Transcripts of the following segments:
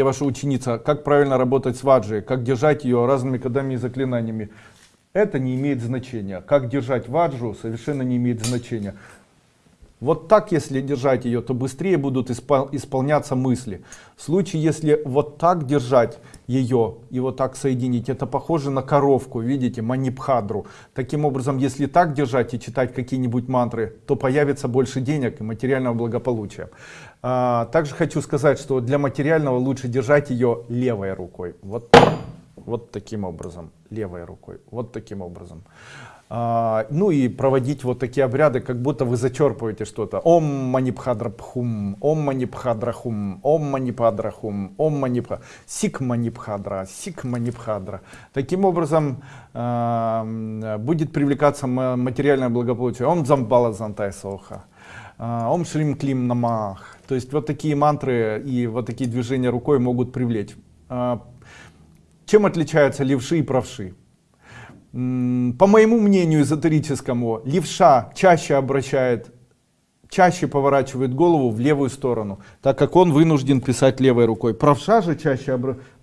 Я ваша ученица, как правильно работать с ваджей, как держать ее разными кодами и заклинаниями. Это не имеет значения. Как держать ваджу совершенно не имеет значения. Вот так, если держать ее, то быстрее будут испол исполняться мысли. В случае, если вот так держать ее и вот так соединить, это похоже на коровку, видите, манипхадру. Таким образом, если так держать и читать какие-нибудь мантры, то появится больше денег и материального благополучия. А, также хочу сказать, что для материального лучше держать ее левой рукой. Вот, вот таким образом, левой рукой, вот таким образом. А, ну и проводить вот такие обряды, как будто вы зачерпываете что-то. Ом манипхадрапхум, ом манипхадрахум, ом манипадрахум, ом манипха, сик манипхадра, сик манипхадра. Таким образом э, будет привлекаться материальное благополучие. Ом замбала зантай соха. А, ом шлим клим намах. То есть вот такие мантры и вот такие движения рукой могут привлечь. А, чем отличаются левши и правши? По моему мнению эзотерическому, левша чаще обращает, чаще поворачивает голову в левую сторону, так как он вынужден писать левой рукой. Правша же чаще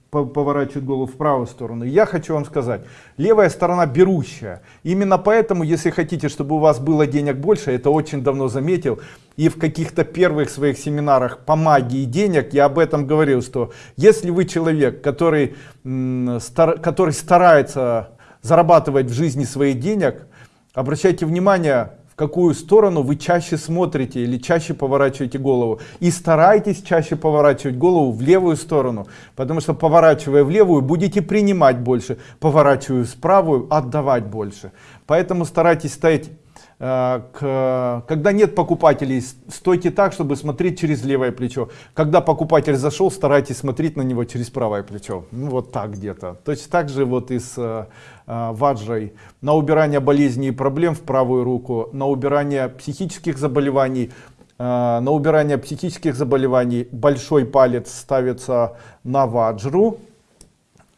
поворачивает голову в правую сторону. я хочу вам сказать, левая сторона берущая. Именно поэтому, если хотите, чтобы у вас было денег больше, это очень давно заметил, и в каких-то первых своих семинарах по магии денег я об этом говорил, что если вы человек, который, который старается зарабатывать в жизни своих денег, обращайте внимание, в какую сторону вы чаще смотрите или чаще поворачиваете голову. И старайтесь чаще поворачивать голову в левую сторону, потому что поворачивая в левую, будете принимать больше, поворачивая в правую, отдавать больше. Поэтому старайтесь стоять к, когда нет покупателей, стойте так, чтобы смотреть через левое плечо. Когда покупатель зашел, старайтесь смотреть на него через правое плечо. Ну, вот так где-то. Точно так же вот и с э, э. На убирание болезней и проблем в правую руку, на убирание психических заболеваний, э, на убирание психических заболеваний большой палец ставится на ваджру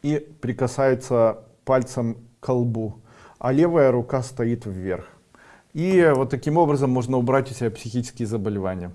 и прикасается пальцем к колбу, а левая рука стоит вверх. И вот таким образом можно убрать у себя психические заболевания.